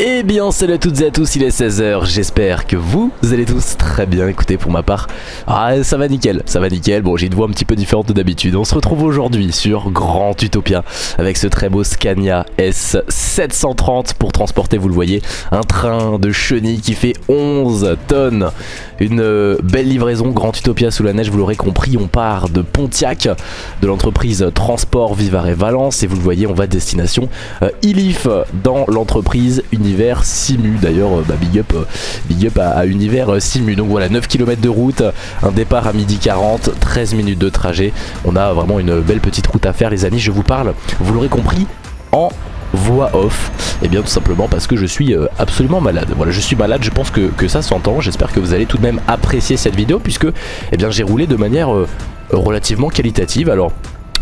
Eh bien salut à toutes et à tous, il est 16h, j'espère que vous allez tous très bien, écoutez pour ma part, ah ça va nickel, ça va nickel, bon j'ai une voix un petit peu différente d'habitude, on se retrouve aujourd'hui sur Grand Utopia avec ce très beau Scania S730 pour transporter, vous le voyez, un train de chenilles qui fait 11 tonnes, une euh, belle livraison Grand Utopia sous la neige, vous l'aurez compris, on part de Pontiac, de l'entreprise Transport Vivare et Valence et vous le voyez on va destination euh, Ilif dans l'entreprise Univers Simu. D'ailleurs euh, bah, big up, big up à, Univers Simu. Donc voilà 9 km de route un départ à midi 40 13 minutes de trajet. On a vraiment une belle petite route à faire les amis je vous parle vous l'aurez compris en voix off Et eh bien tout simplement parce que je suis absolument malade. Voilà je suis malade je pense que, que ça s'entend. J'espère que vous allez tout de même apprécier cette vidéo Puisque eh bien j'ai roulé de manière relativement qualitative. Alors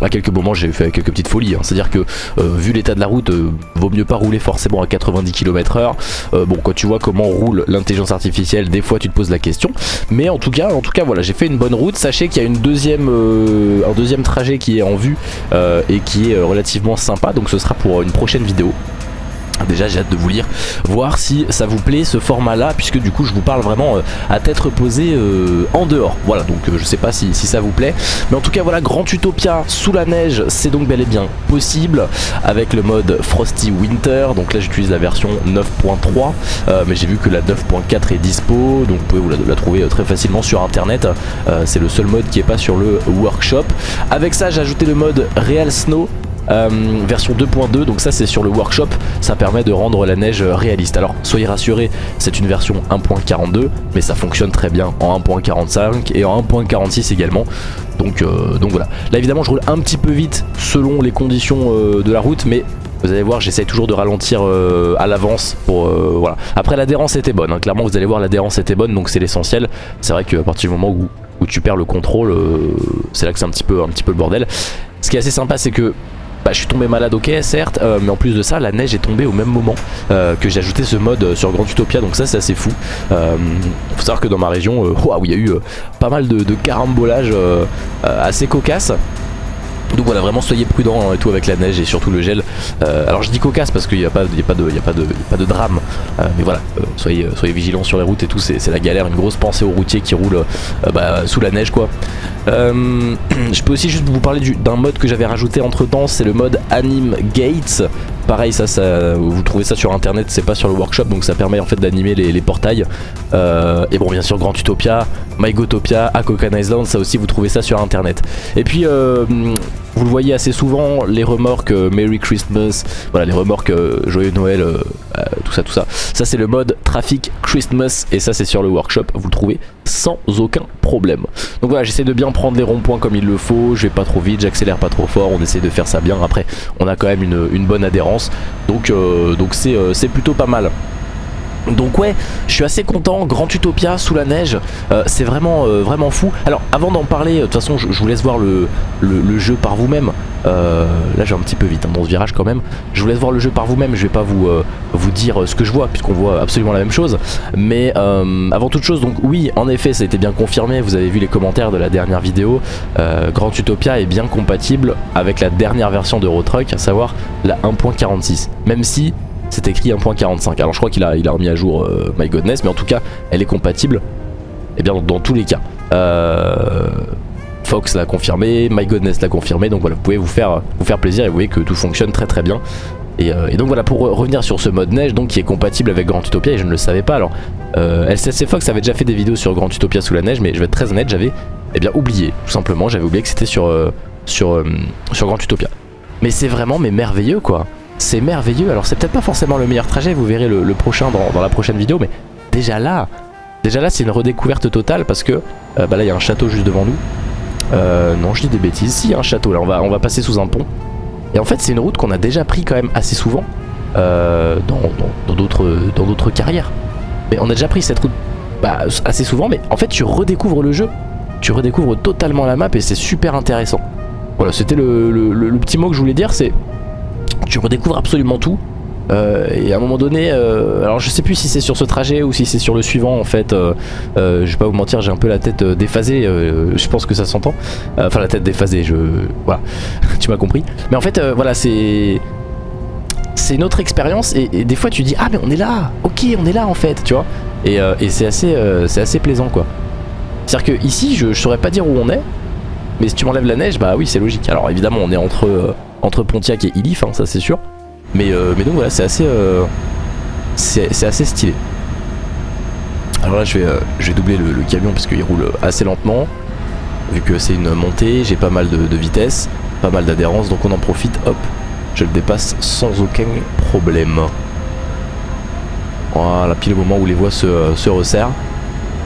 à quelques moments j'ai fait quelques petites folies. Hein. C'est-à-dire que euh, vu l'état de la route, euh, vaut mieux pas rouler forcément à 90 km h bon quand tu vois comment roule l'intelligence artificielle, des fois tu te poses la question. Mais en tout cas, en tout cas voilà, j'ai fait une bonne route. Sachez qu'il y a une deuxième, euh, un deuxième trajet qui est en vue et qui est relativement sympa. Donc ce sera pour une prochaine vidéo. Déjà j'ai hâte de vous lire, voir si ça vous plaît ce format là puisque du coup je vous parle vraiment euh, à tête reposée euh, en dehors. Voilà donc euh, je sais pas si, ça vous plaît. Mais en tout cas voilà Grand Utopia sous la neige c'est donc bel et bien possible Avec le mode Frosty Winter. Donc là j'utilise la version 9.3 Mais j'ai vu que la 9.4 est dispo Donc vous pouvez vous la, trouver très facilement sur internet. C'est le seul mode qui est pas sur le workshop. Avec ça j'ai ajouté le mode Real Snow euh, version 2.2 donc ça c'est sur le workshop. Ça permet de rendre la neige réaliste. Alors soyez rassurés c'est une version 1.42 mais ça fonctionne très bien en 1.45 et en 1.46 également. Donc, euh, donc voilà. Là évidemment je roule un petit peu vite selon les conditions euh, de la route mais vous allez voir j'essaye toujours de ralentir à l'avance pour voilà. Après l'adhérence était bonne hein. clairement vous allez voir l'adhérence était bonne donc c'est l'essentiel. C'est vrai qu'à partir du moment où, où tu perds le contrôle c'est là que c'est un un petit peu le bordel. Ce qui est assez sympa c'est que bah, je suis tombé malade ok certes euh, mais en plus de ça la neige est tombée au même moment euh, que j'ai ajouté ce mode sur Grand Utopia donc ça c'est assez fou. Euh, faut savoir que dans ma région waouh il y a eu pas mal de, de carambolages assez cocasses donc voilà, vraiment soyez prudents et tout avec la neige et surtout le gel. alors je dis cocasse parce qu'il n'y a, pas, a, a, pas de, drame. mais voilà, soyez, soyez vigilants sur les routes et tout, c'est la galère. Une grosse pensée aux routiers qui roulent bah, sous la neige quoi. Euh, je peux aussi juste vous parler d'un mode que j'avais rajouté entre temps, c'est le mode Anime Gates. Pareil, ça, ça, vous trouvez ça sur internet, c'est pas sur le workshop, donc ça permet en fait d'animer les, portails. Euh, et bon, bien sûr, Grand Utopia, MyGotopia, Akokan Island, ça aussi vous trouvez ça sur internet. Et puis, euh, vous le voyez assez souvent, les remorques euh, Merry Christmas, voilà les remorques euh, Joyeux Noël, euh, tout ça, tout ça. Ça c'est le mode Traffic Christmas et ça c'est sur le workshop, vous le trouvez sans aucun problème. Donc voilà, j'essaie de bien prendre les ronds-points comme il le faut, je vais pas trop vite, j'accélère pas trop fort, on essaie de faire ça bien. Après, on a quand même une, bonne adhérence, donc donc c'est plutôt pas mal. Donc ouais, je suis assez content, Grand Utopia sous la neige, euh, c'est vraiment euh, vraiment fou. Alors avant d'en parler, de toute façon je, vous laisse voir le, jeu par vous-même. Euh, là j'ai un petit peu vite hein, dans ce virage quand même. Je vous laisse voir le jeu par vous-même, je vais pas vous, dire ce que je vois puisqu'on voit absolument la même chose. Mais avant toute chose, donc oui en effet ça a été bien confirmé, vous avez vu les commentaires de la dernière vidéo. Grand Utopia est bien compatible avec la dernière version de Truck, à savoir la 1.46. Même si c'est écrit 1.45. Alors je crois qu'il a, remis à jour euh, My Godness, mais en tout cas, elle est compatible. Et eh bien dans, tous les cas. Euh, Fox l'a confirmé, My Godness l'a confirmé, donc voilà, vous pouvez vous faire, plaisir et vous voyez que tout fonctionne très très bien. Et, euh, donc voilà, pour revenir sur ce mode neige, donc qui est compatible avec Grand Utopia, et je ne le savais pas, alors LCC Fox avait déjà fait des vidéos sur Grand Utopia sous la neige, mais je vais être très honnête, j'avais eh oublié, tout simplement, j'avais oublié que c'était sur, sur, sur Grand Utopia. Mais c'est vraiment mais merveilleux quoi c'est merveilleux. Alors c'est peut-être pas forcément le meilleur trajet, vous verrez le, prochain dans, la prochaine vidéo, mais déjà là, déjà là c'est une redécouverte totale parce que euh, bah là il y a un château juste devant nous. Euh, non je dis des bêtises, si il y a un château là, on va, on va passer sous un pont. Et en fait c'est une route qu'on a déjà pris quand même assez souvent euh, dans d'autres carrières. Mais on a déjà pris cette route bah, assez souvent, mais en fait tu redécouvres le jeu. Tu redécouvres totalement la map et c'est super intéressant. Voilà, c'était le petit mot que je voulais dire, c'est tu redécouvres absolument tout. Euh, et à un moment donné, euh, alors je sais plus si c'est sur ce trajet ou si c'est sur le suivant en fait, euh, je vais pas vous mentir, j'ai un peu la tête déphasée, je pense que ça s'entend, enfin la tête déphasée, je... voilà, tu m'as compris. Mais en fait, voilà, c'est... c'est une autre expérience et, des fois tu dis ah mais on est là, ok on est là en fait, tu vois. Et, c'est assez, c'est assez plaisant quoi. C'est-à-dire que ici je, saurais pas dire où on est, mais si tu m'enlèves la neige, bah oui c'est logique. Alors évidemment on est entre, entre Pontiac et Ilif, hein, ça c'est sûr. Mais, mais donc voilà c'est assez, c'est assez stylé. Alors là je vais, je vais doubler le, camion parce qu'il roule assez lentement. Vu que c'est une montée, j'ai pas mal de, vitesse, pas mal d'adhérence, donc on en profite, hop, je le dépasse sans aucun problème. Voilà, pile au moment où les voies se, resserrent.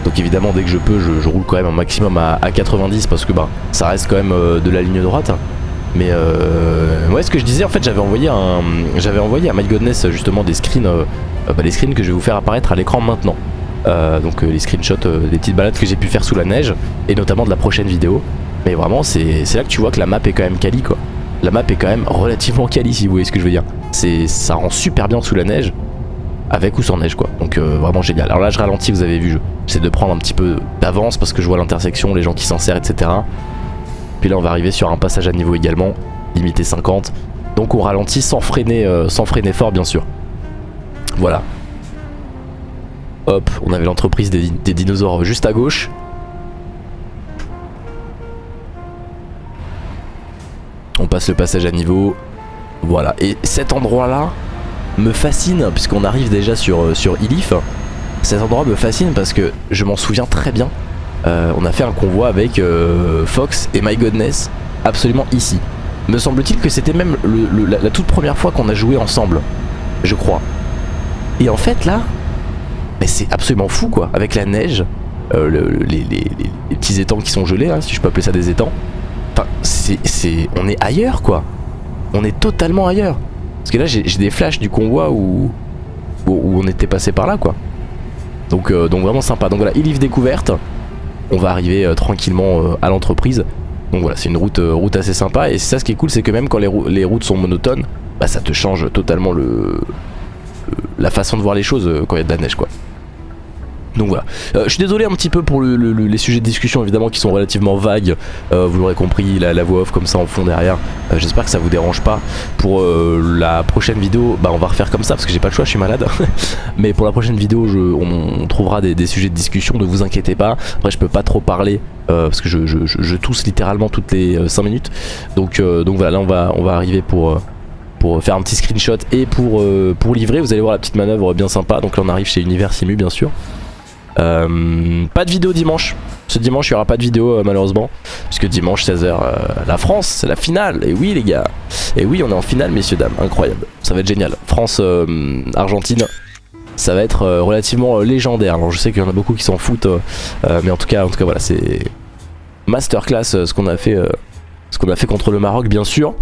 Donc évidemment dès que je peux je, roule quand même un maximum à, 90 parce que bah ça reste quand même euh, de la ligne droite. Mais euh, ouais ce que je disais en fait j'avais envoyé un j'avais envoyé à My Godness justement des screens euh, bah, screens que je vais vous faire apparaître à l'écran maintenant. donc les screenshots des petites balades que j'ai pu faire sous la neige et notamment de la prochaine vidéo. Mais vraiment c'est là que tu vois que la map est quand même quali quoi la map est quand même relativement quali si vous voyez ce que je veux dire. Ça rend super bien sous la neige, avec ou sans neige quoi. Donc euh, vraiment génial. Alors là je ralentis, vous avez vu, j'essaie de prendre un petit peu d'avance parce que je vois l'intersection, les gens qui s'en serrent, etc. Puis là on va arriver sur un passage à niveau également, limité 50. Donc on ralentit sans freiner, euh, sans freiner fort bien sûr. Voilà. Hop, on avait l'entreprise des dinosaures juste à gauche. On passe le passage à niveau. Voilà. Et cet endroit-là me fascine, puisqu'on arrive déjà sur, euh, sur Ilif. Cet endroit me fascine parce que je m'en souviens très bien. Euh, on a fait un convoi avec euh, Fox et My Godness, absolument ici. Me semble-t-il que c'était même la, toute première fois qu'on a joué ensemble, je crois. Et en fait là, mais c'est absolument fou quoi, avec la neige, les, petits étangs qui sont gelés, hein, si je peux appeler ça des étangs. Enfin, on est ailleurs quoi. On est totalement ailleurs. Parce que là j'ai des flashs du convoi où, on était passé par là quoi. Donc, euh, vraiment sympa. Donc voilà, livre découverte. On va arriver euh, tranquillement euh, à l'entreprise. Donc voilà, c'est une route, route assez sympa. Et ça ce qui est cool, c'est que même quand les, routes sont monotones, bah ça te change totalement le, la façon de voir les choses quand il y a de la neige quoi. Donc voilà. Euh, je suis désolé un petit peu pour les sujets de discussion évidemment qui sont relativement vagues. Euh, vous l'aurez compris, la, voix off comme ça en fond derrière. Euh, j'espère que ça vous dérange pas. Pour la prochaine vidéo, bah on va refaire comme ça parce que j'ai pas le choix, je suis malade. Mais pour la prochaine vidéo, on, trouvera des, sujets de discussion, ne vous inquiétez pas. Après je peux pas trop parler parce que je, tousse littéralement toutes les 5 minutes. Donc, voilà, là on va, on va arriver pour faire un petit screenshot et pour, pour livrer. Vous allez voir la petite manœuvre bien sympa. Donc là on arrive chez Univers Simu bien sûr. Euh, pas de vidéo dimanche. Ce dimanche, il n'y aura pas de vidéo euh, malheureusement. Puisque dimanche, 16h, euh, la France, c'est la finale. Et oui, les gars. Et oui, on est en finale, messieurs, dames. Incroyable. Ça va être génial. France-Argentine. ça va être relativement légendaire. Je sais qu'il y en a beaucoup qui s'en foutent. mais en tout cas, en tout cas voilà, c'est masterclass ce qu'on a fait. ce qu'on a fait contre le Maroc, bien sûr.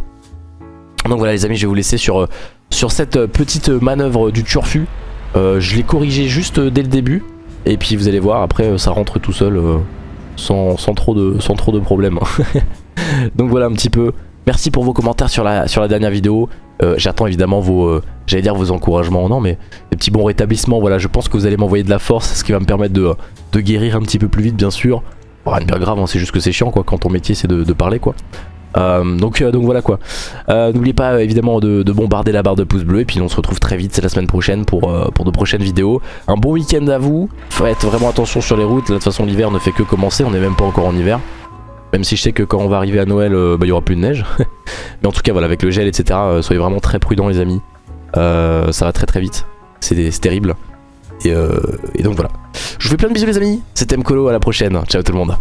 Donc voilà, les amis, je vais vous laisser sur, sur cette petite manœuvre du turfu. je l'ai corrigé juste dès le début. Et puis vous allez voir, après euh, ça rentre tout seul euh, sans, trop de, problèmes. Donc voilà un petit peu. Merci pour vos commentaires sur la, dernière vidéo. Euh, j'attends évidemment vos, j'allais dire vos encouragements, non mais des petits bons rétablissements. Voilà, je pense que vous allez m'envoyer de la force, ce qui va me permettre de, guérir un petit peu plus vite bien sûr. rien de bien grave, hein, c'est juste que c'est chiant quoi, quand ton métier c'est de, parler quoi. Euh, donc, euh, donc voilà quoi. Euh, n'oubliez pas évidemment de, bombarder la barre de pouces bleus et puis on se retrouve très vite, c'est la semaine prochaine pour, de prochaines vidéos. Un bon week-end à vous, faites vraiment attention sur les routes, de toute façon l'hiver ne fait que commencer, on n'est même pas encore en hiver. Même si je sais que quand on va arriver à Noël, bah, il y aura plus de neige. Mais en tout cas voilà, avec le gel etc, soyez vraiment très prudents les amis. ça va très très vite, c'est terrible. Et, et donc voilà. Je vous fais plein de bisous les amis, c'était Mkolo, à la prochaine, ciao tout le monde.